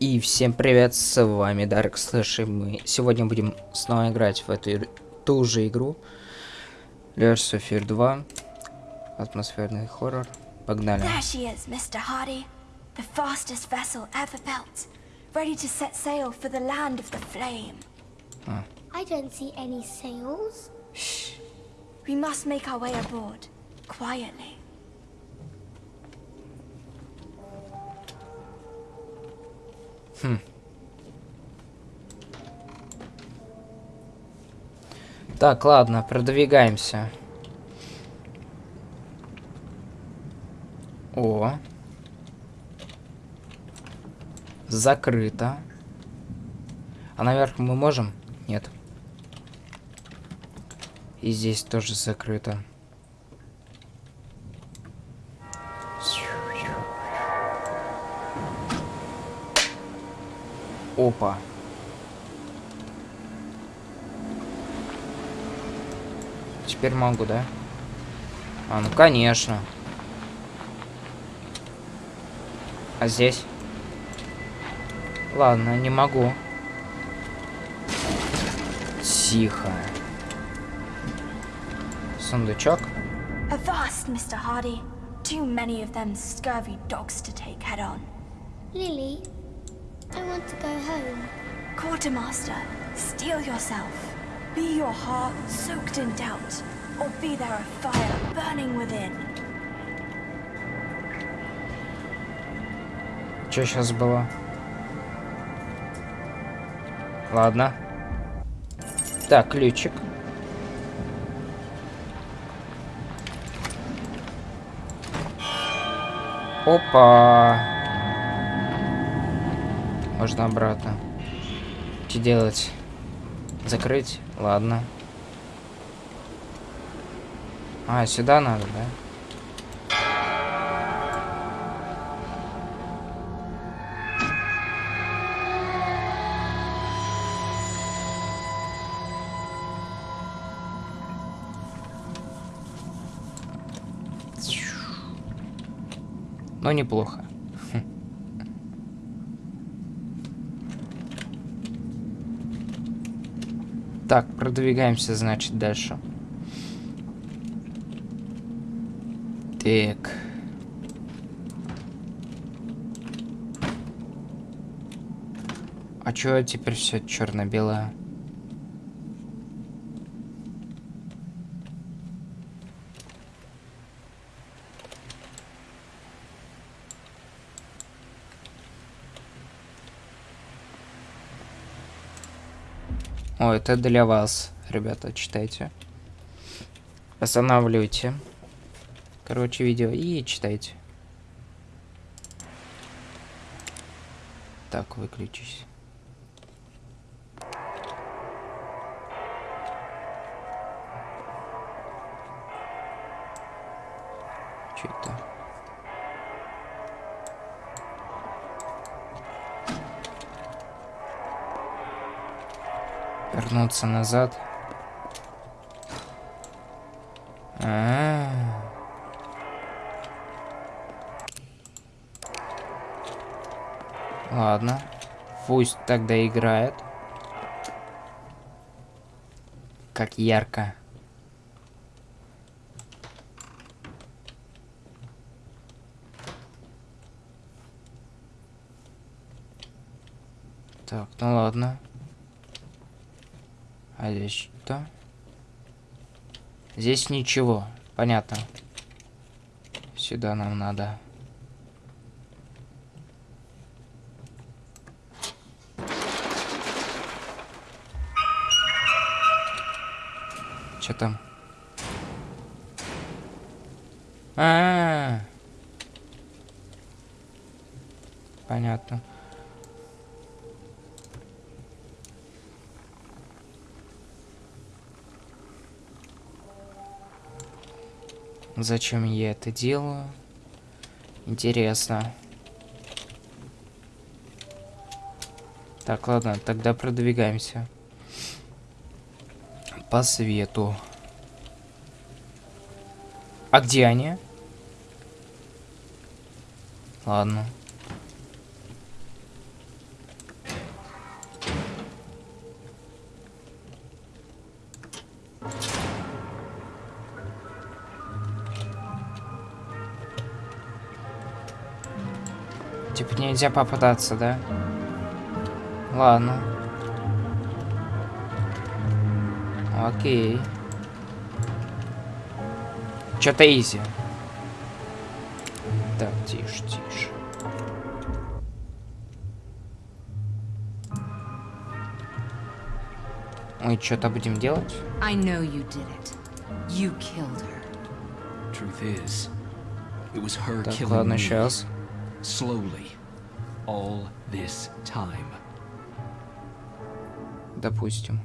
И всем привет, с вами Dark Slash, и мы сегодня будем снова играть в эту ту же игру. Layers of Fear 2, атмосферный хоррор. Погнали. There she is, Mr. Hardy. The fastest vessel ever built. Ready to set sail for the land of the flame. I don't see any sails. We must make our way aboard. Quietly. Так, ладно, продвигаемся. О. Закрыто. А наверх мы можем? Нет. И здесь тоже закрыто. Опа. Теперь могу, да? А, ну конечно. А здесь? Ладно, не могу. Тихо. Сундучок. Avast, Mr. Hardy. Too many of them scurvy dogs to take head on. Lily, I want to go home. Quartermaster, steel yourself. Be your heart soaked in doubt, or be there a fire burning within. Что сейчас было? Ладно. Так, ключик. Опа. Можно обратно. Что делать? Закрыть? Ладно. А, сюда надо, да? Но неплохо. Хм. Так, продвигаемся, значит, дальше. Так. А чё теперь все черно-белое? О, это для вас, ребята, читайте. Останавливайте. Короче, видео и читайте. Так, выключись. Вернуться назад. А -а -а. Ладно. Пусть тогда играет. Как ярко. Так, ну ладно. А здесь что? Здесь ничего. Понятно. Сюда нам надо. Что там? А, -а, а Понятно. Зачем я это делаю? Интересно. Так, ладно, тогда продвигаемся. По свету. А где они? Ладно. Типа нельзя попадаться, да? Ладно. Окей. Чё-то изи. Так, тише, тише. Мы что-то будем делать? I know you did it. You killed her. Truth is, it was her Так, killing ладно, сейчас. Slowly all this time. Допустим.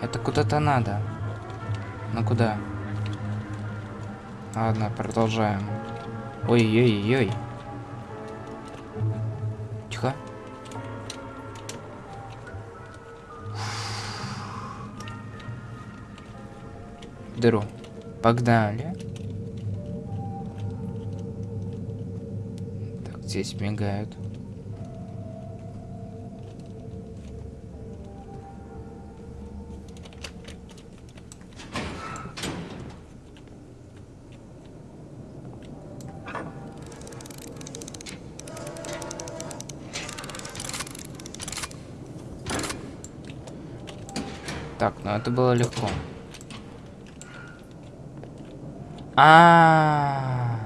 Это куда-то надо. Ну куда? Ладно, продолжаем. Ой-ой-ой. Дыру. Погнали. Так, здесь мигают. Так, ну это было легко. А.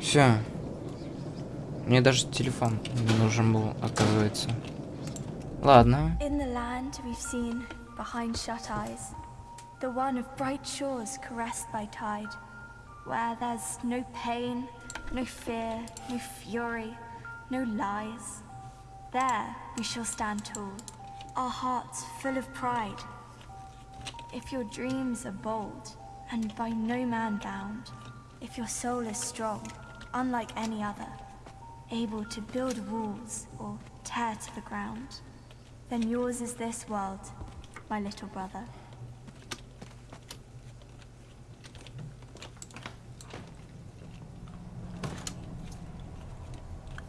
Все. Мне даже телефон не нужен был, оказывается. Ладно. In the land we've seen behind shut eyes, the one of bright shores caressed by tide, where there's no pain, no fear, no fury, no lies. There we shall stand tall, our hearts full of pride. If your dreams are bold and by no man bound, if your soul is strong, unlike any other, able to build walls or tear to the ground, then yours is this world, my little brother.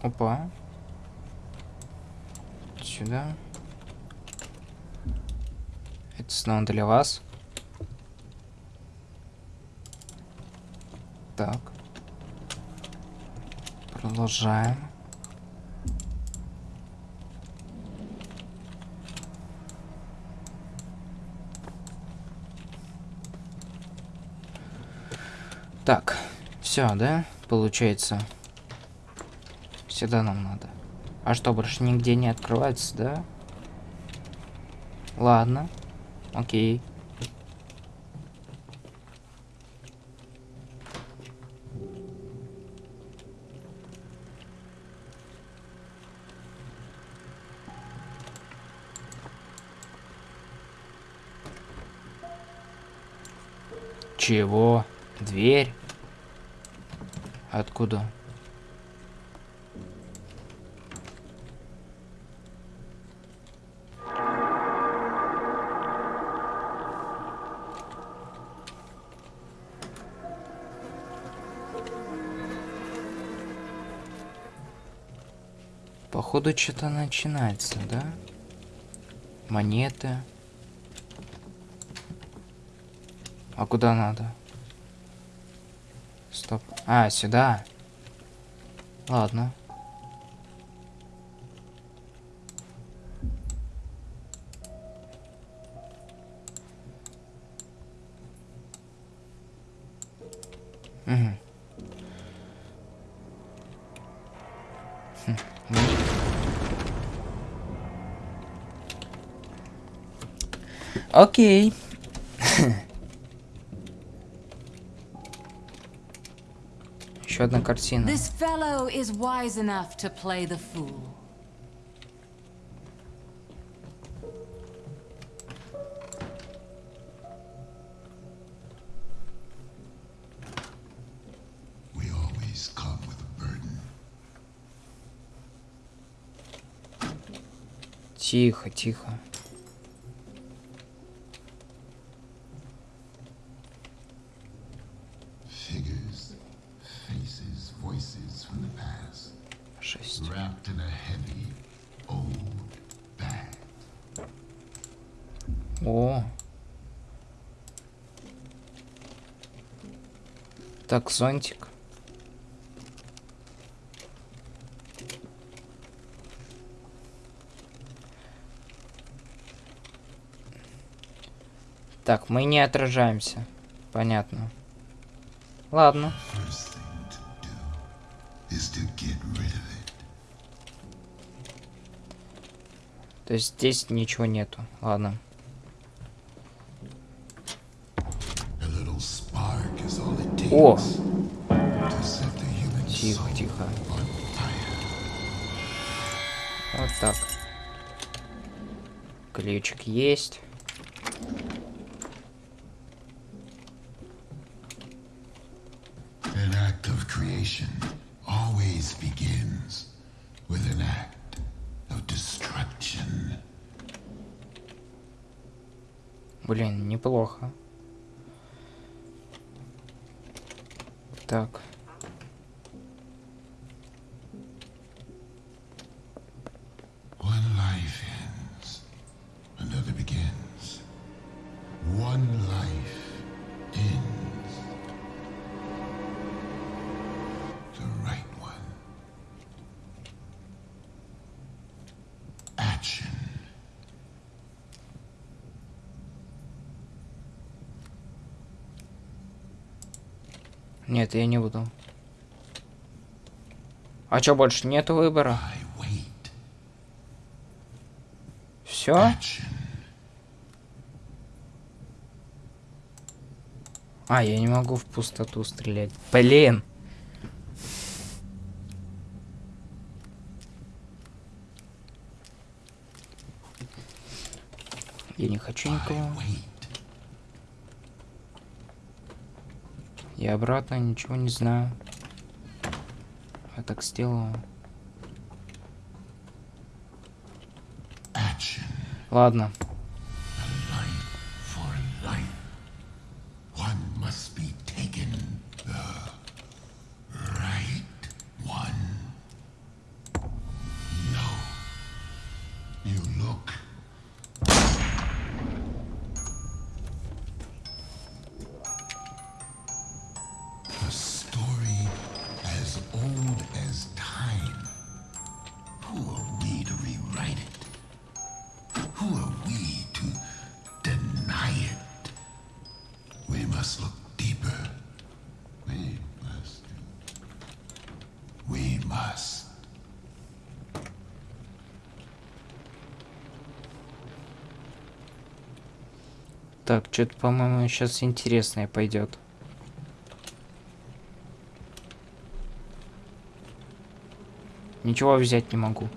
Опа. Сюда. Это снова для вас. Так. Продолжаем. Так, все, да? Получается. Сюда нам надо. А что, больше нигде не открывается, да? Ладно. Окей. Чего? Дверь? Откуда? Походу что-то начинается, да? Монеты. А куда надо? Стоп. А, сюда. Ладно. Окей. Еще одна картина. This fellow is wise enough to play the fool. We always come with a burden. Тихо, тихо. Так, зонтик. Так, мы не отражаемся. Понятно. Ладно. То есть здесь ничего нету. Ладно. A little spark is all it takes О! Тихо, тихо. Вот так. Ключик есть. An act of creation always begins with an act of destruction. Блин, неплохо. Так. Нет, я не буду. А чё, больше нету выбора? Все? А, я не могу в пустоту стрелять. Блин. Я не хочу никого. Я обратно ничего не знаю. Я так сделаю. Ладно. Так, что-то, по-моему, сейчас интересное пойдет. Ничего взять не могу.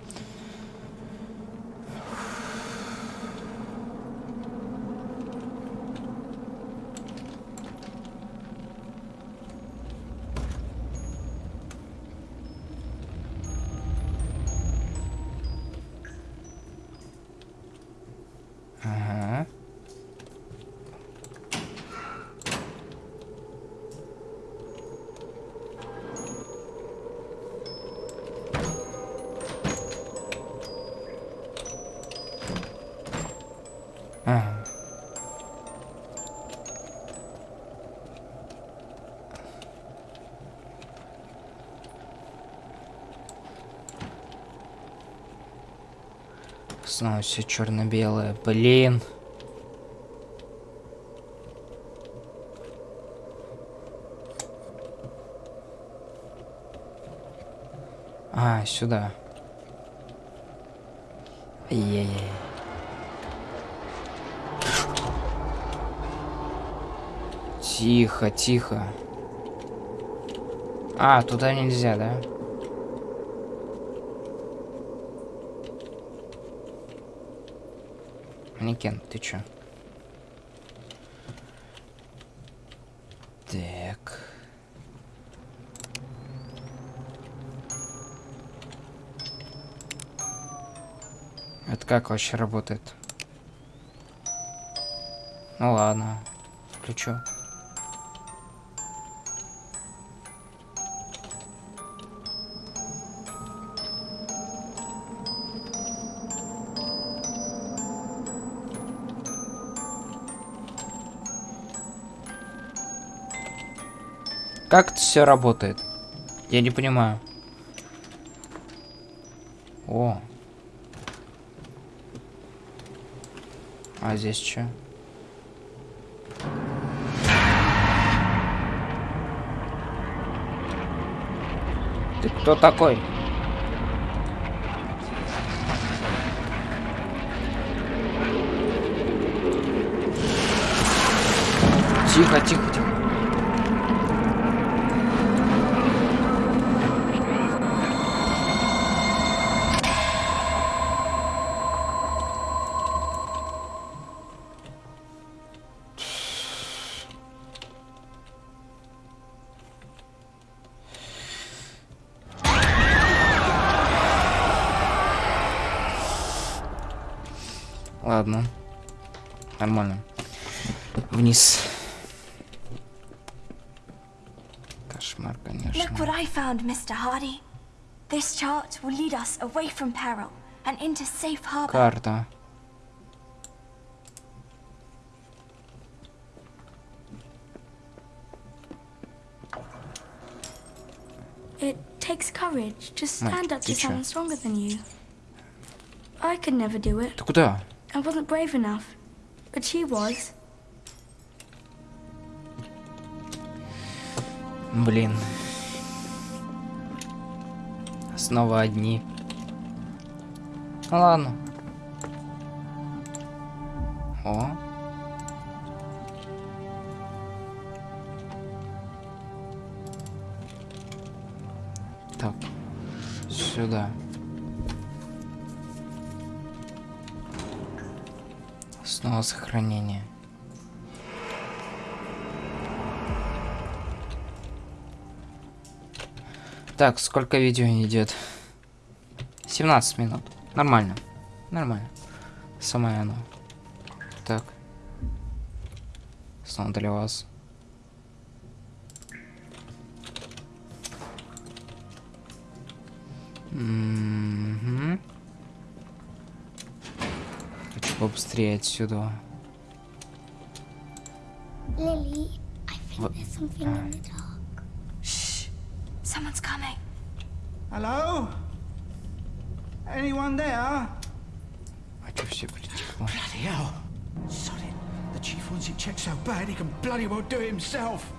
Снова все черно-белое. Блин. А, сюда. Ай-яй-яй. Тихо, тихо. А, туда нельзя, да? Манекен, ты чё? Так. Это как вообще работает? Ну ладно, включу. Как это все работает? Я не понимаю. О. А здесь что? Ты кто такой? Тихо, тихо, тихо. Кошмар, Look конечно. what I found, Mr. Hardy. This chart will lead us away from peril and into safe harbor. Карта. It takes courage to stand Mike, up to teacher. someone stronger than you. I could never do it. Ты куда? I wasn't brave enough. But she was. Блин. Снова одни. Ну ладно. О. Так. Сюда. Снова сохранение. Так, сколько видео идет? 17 минут. Нормально. Нормально. Самое оно. Так. Снова для вас. Хочу побыстрее отсюда. Lily, I think Hello? Anyone there? I trust you, but the chief. Bloody hell! Sod it. The chief wants it checked so bad he can bloody well do it himself.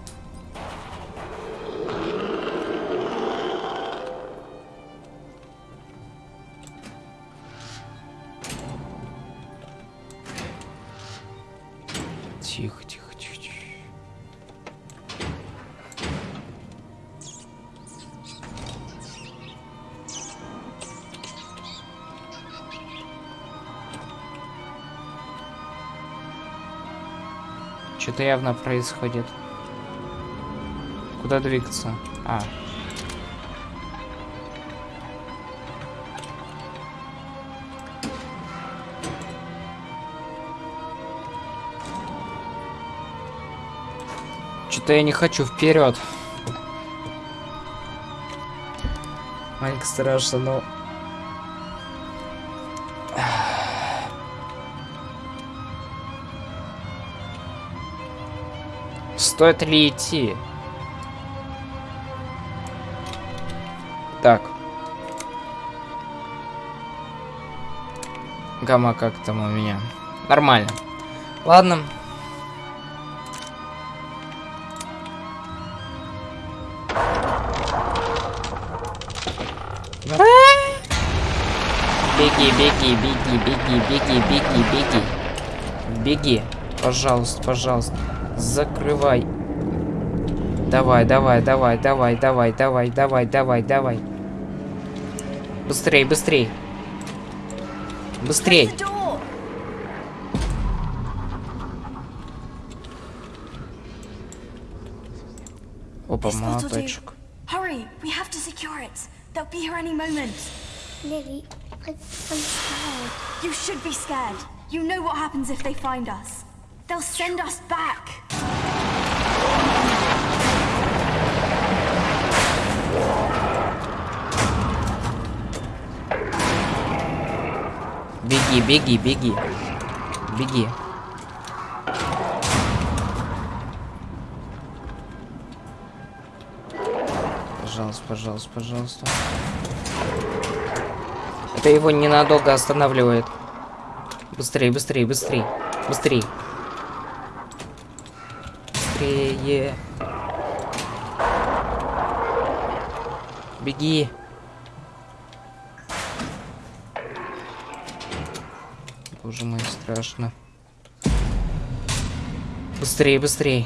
Что-то явно происходит. Куда двигаться? А. Что-то я не хочу вперед. Маленько страшно, но... Стоит ли идти? Так. Гамма как там у меня? Нормально. Ладно. Беги, беги, беги, беги, беги, беги, беги. Беги. Пожалуйста, пожалуйста. Закрывай. Давай, давай, давай, давай, давай, давай, давай, давай, давай. Быстрей, быстрей. Быстрей. Опа, молоточек. Hurry, we have to secure it. They'll be here any moment. Lily, I'm scared. You should be scared. You know what happens if they find us. They'll send us back. Беги, беги, беги. Беги. Пожалуйста, пожалуйста, пожалуйста. Это его ненадолго останавливает. Быстрее, быстрее, быстрее. Быстрее. Быстрее. Беги. Боже мой, страшно. Быстрее, быстрее.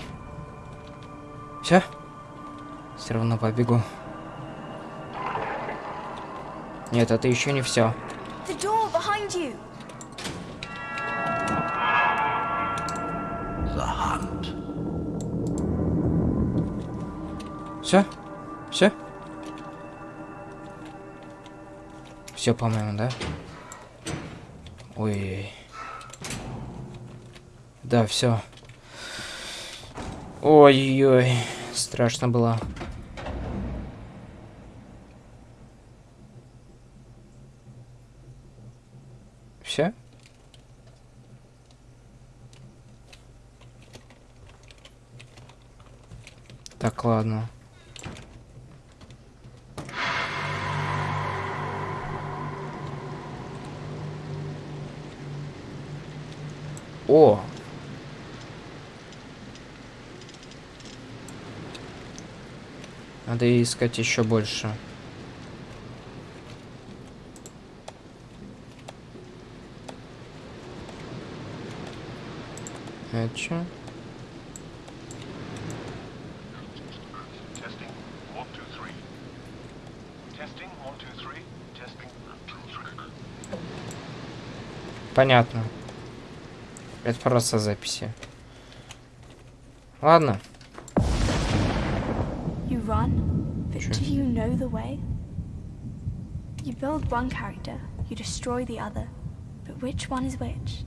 Все? Все равно побегу. Нет, это еще не все. Все? Все? Все, по-моему, да? Ой. Да, все. Ой-ой, страшно было. Все? Так, ладно. О! Надо искать еще больше. Чё? Two, three. Понятно. Это просто записи. Ладно. You run, but Sure. do you know the way? You build one character, you destroy the other, but which one is which?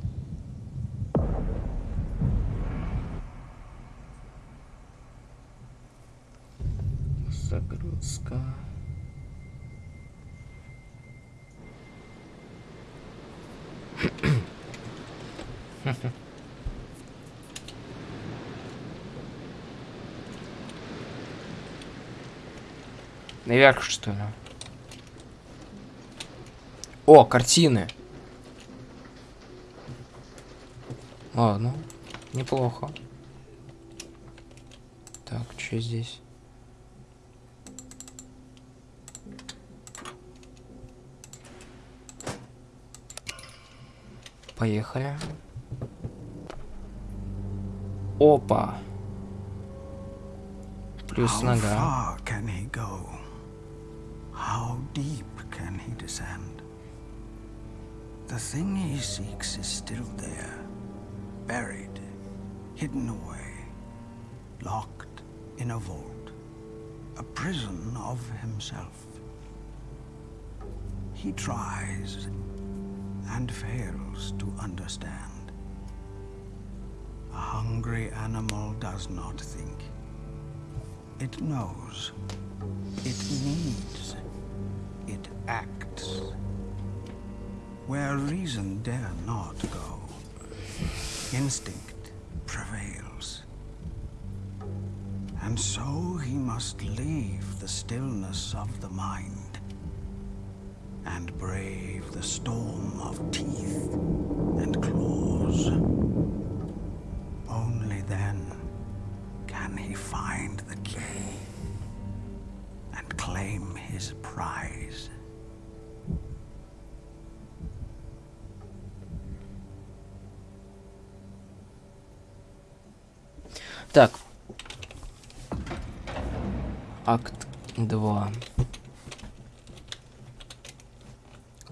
Наверх, что ли? О, картины. Ладно, неплохо. Так, что здесь? Поехали. Опа. Плюс How нога. far can he go? How deep can he descend? The thing he seeks is still there, buried, hidden away, locked in a vault, a prison of himself. He tries and fails to understand. Hungry animal does not think. It knows. It needs. It acts. Where reason dare not go, instinct prevails. And so he must leave the stillness of the mind and brave the storm of teeth and claws. Так. Акт 2.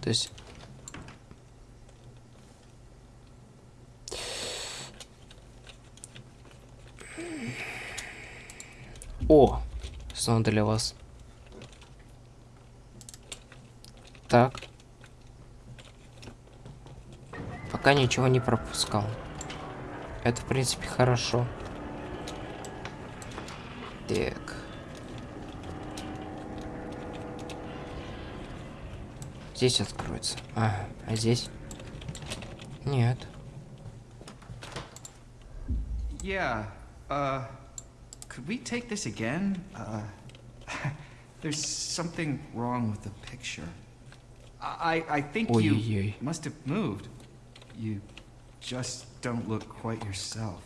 То есть... О! Снова для вас. Так. Пока ничего не пропускал. Это, в принципе, хорошо. Так. Здесь откроется. Ага, а здесь? Нет. Yeah, uh, could we take this again? Uh, There's something wrong with the picture. I, I think Ой-ой-ой. you must have moved. You just don't look quite yourself.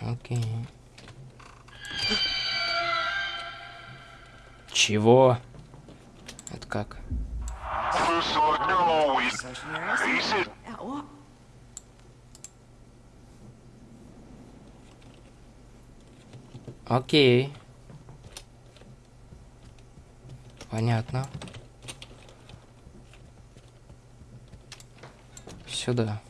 Окей. Чего? Это как? Окей. Понятно. Сюда.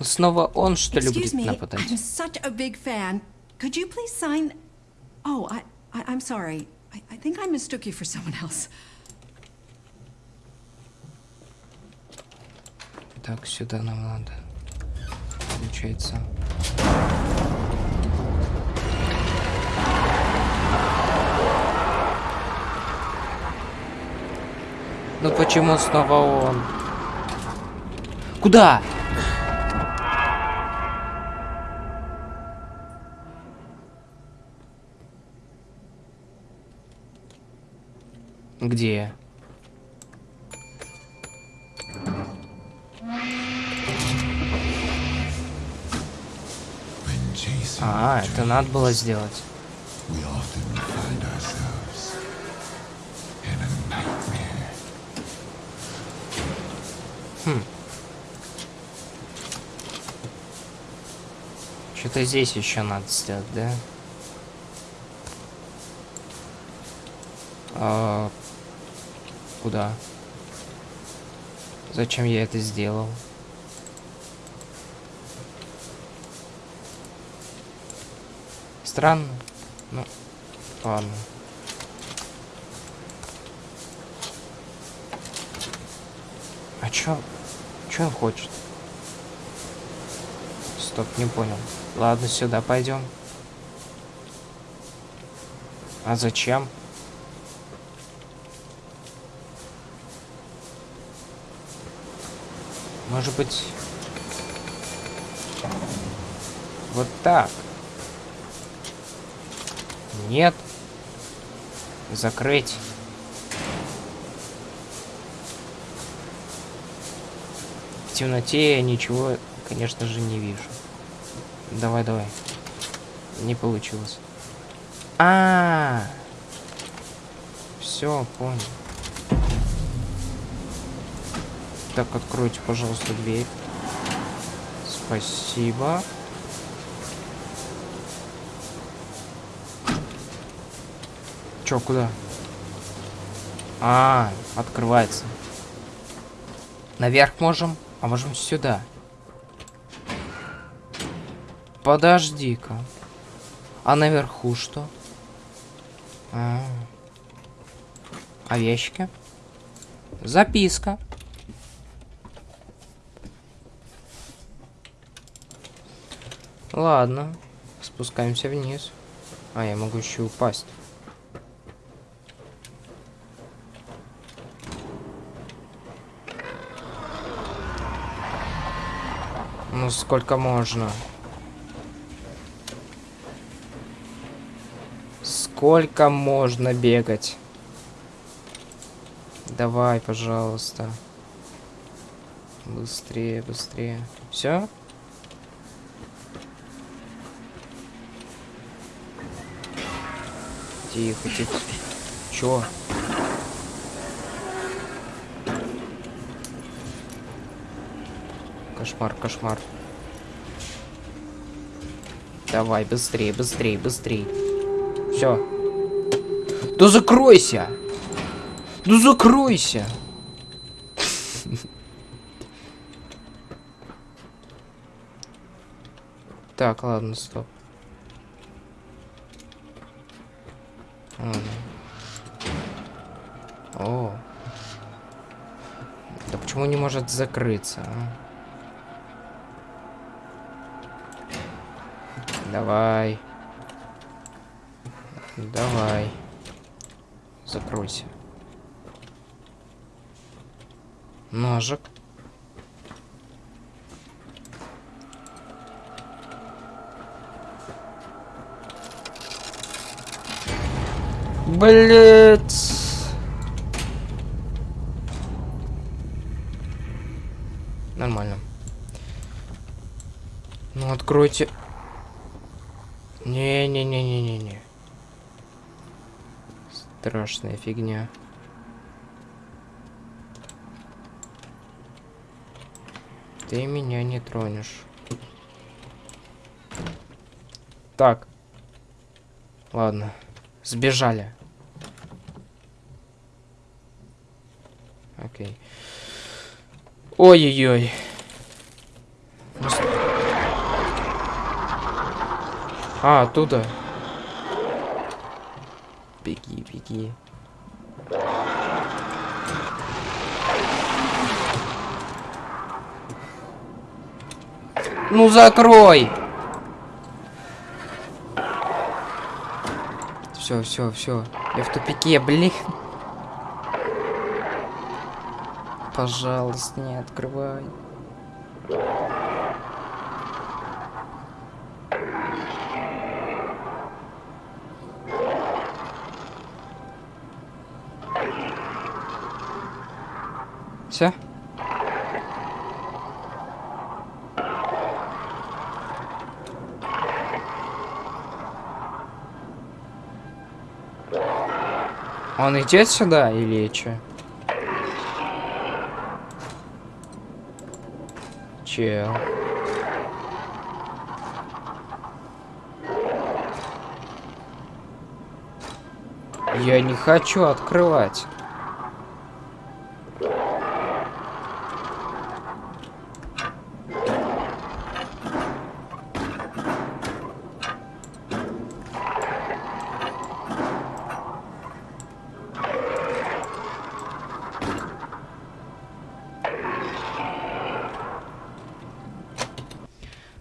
Снова он, что me, нападать? I'm such a big fan. Could you please sign? Oh, I, I I'm sorry. I, I think I mistook you for someone else. Так, сюда нам надо. Получается. Ну почему снова он? Куда? Где? А, это надо было сделать. nightmare. Что-то здесь еще надо сделать, да? А, куда? Зачем я это сделал? Странно. Ну, ладно. А чё? Чё он хочет? Стоп, не понял. Ладно, сюда пойдем. А зачем? Может быть... Вот так. Нет. Закрыть. В темноте я ничего, конечно же, не вижу. Давай, давай. Не получилось. А, -а, -а. все, понял. Так, откройте, пожалуйста, дверь. Спасибо. Чё, куда? А, открывается. Наверх можем, а можем сюда. Подожди-ка. А наверху что? А, а в ящике? Записка. Ладно. Спускаемся вниз. А, я могу еще упасть. Ну, сколько можно? Сколько можно бегать? Давай, пожалуйста. Быстрее, быстрее. Все? Тихо, тихо. Чё? Кошмар, кошмар. Давай, быстрее, быстрее, быстрее. Все. Да закройся! Да закройся! Так, ладно, стоп. может закрыться. А? Давай. Давай. Закройся. Ножик. Блять. Нормально. Ну откройте. Не-не-не-не-не-не. Страшная фигня. Ты меня не тронешь. Так. Ладно. Сбежали. Окей. Ой-ой-ой. А, оттуда. Беги, беги. Ну закрой! Все, все, все. Я в тупике, блин. Пожалуйста, не открывай. Все? Он идет сюда или что? Чел. Я не хочу открывать.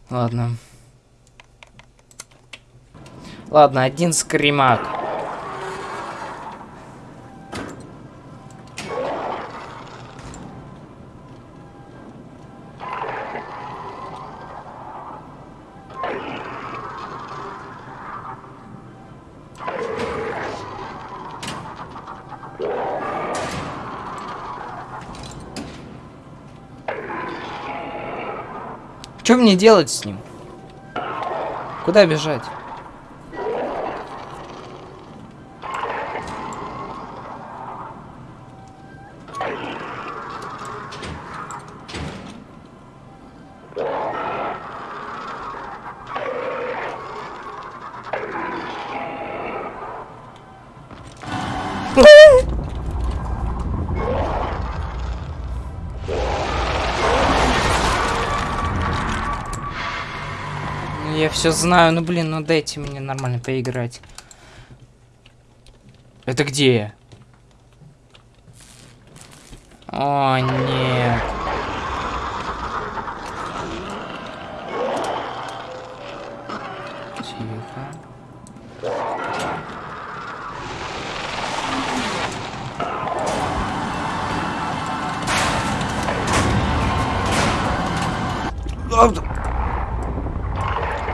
Ладно. Ладно, один скримак. Что мне делать с ним? Куда бежать? Все знаю, ну блин, ну дайте мне нормально поиграть. Это где я? О, нет. Тихо.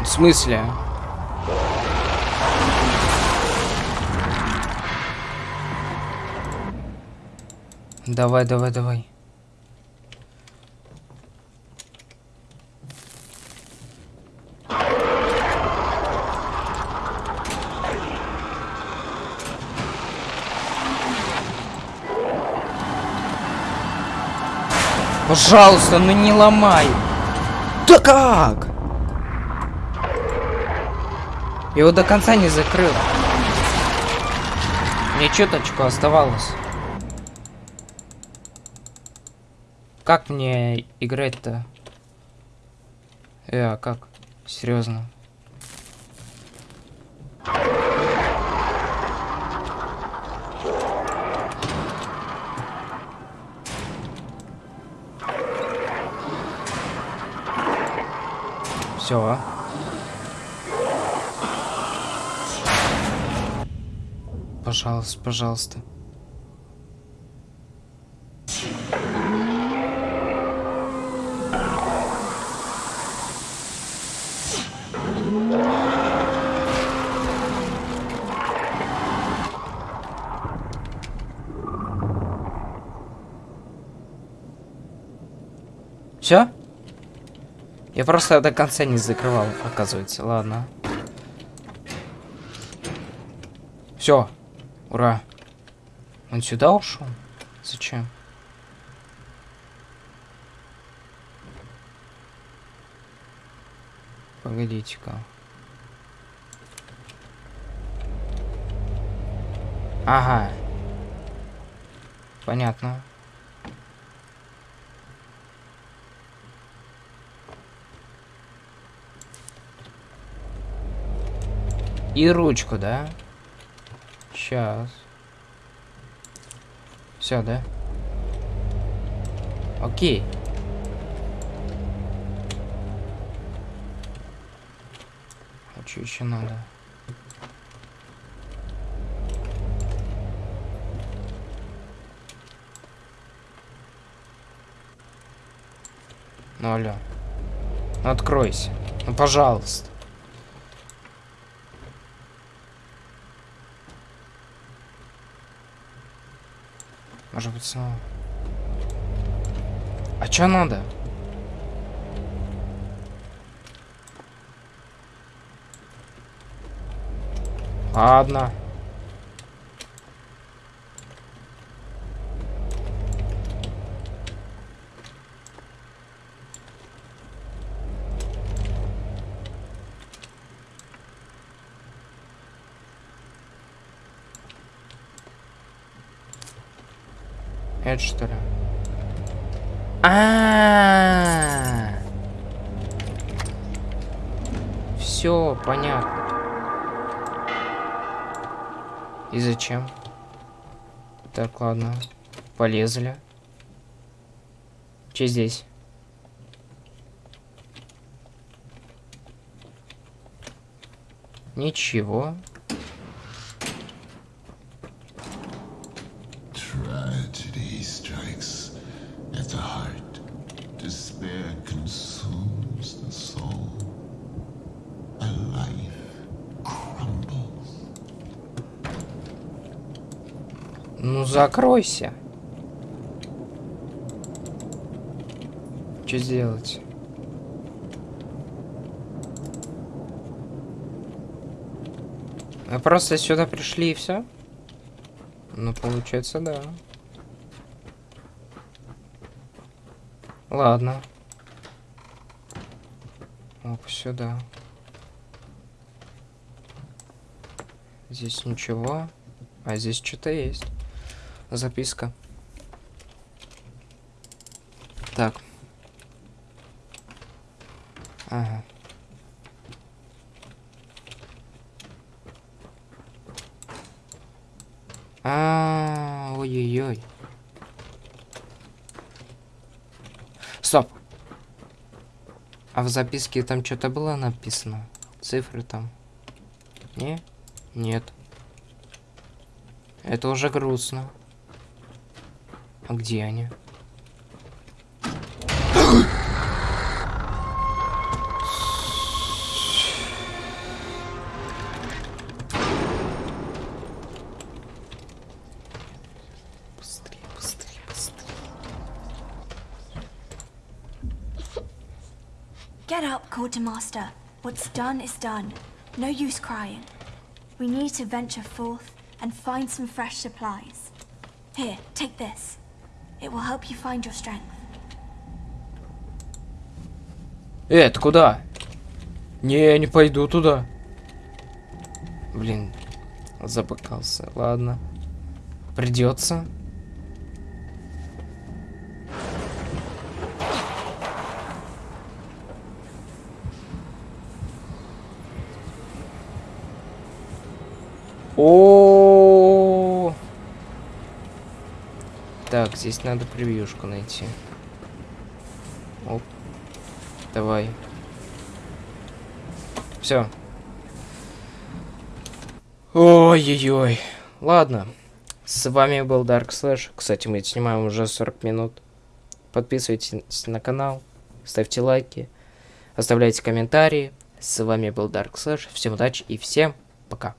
В смысле? Давай, давай, давай. Пожалуйста, ну не ломай. Да как? Я его до конца не закрыл. Мне чуточку оставалось. Как мне играть-то? Э, а как? Серьезно. Все. Пожалуйста, пожалуйста. Все? Я просто до конца не закрывал, оказывается. Ладно. Все. Ура. Он сюда ушел? Зачем? Погодите-ка. Ага. Понятно. И ручку, да? Сейчас. Все, да? Окей. А что еще надо? Ну, алло. Ну, откройся. Ну, пожалуйста. Может быть, снова. А чё надо? Ладно. Это что ли? А, Все понятно. И зачем? Так, ладно. Полезли. Че здесь? Ничего. Ну закройся. Что сделать? Мы просто сюда пришли и все? Ну, получается, да. Ладно. Оп, сюда. Здесь ничего. А здесь что-то есть. Записка. Так. Ага. А, ой-ой-ой. Стоп. А в записке там что-то было написано? Цифры там? Не? Нет. Это уже грустно. А где они? Быстрее, быстрее, быстрее. Get up, Quartermaster. What's done is done. No use crying. We need to venture forth and find some fresh supplies. Here, take this. It will help you find your strength. Э, это куда? Не, я не пойду туда. Блин, запыкался. Ладно. Придется. О, Здесь надо превьюшку найти. Оп. Давай. Все. Ой-ой-ой. Ладно. С вами был Dark Slash. Кстати, мы снимаем уже 40 минут. Подписывайтесь на канал, ставьте лайки, оставляйте комментарии. С вами был Dark Slash. Всем удачи и всем пока.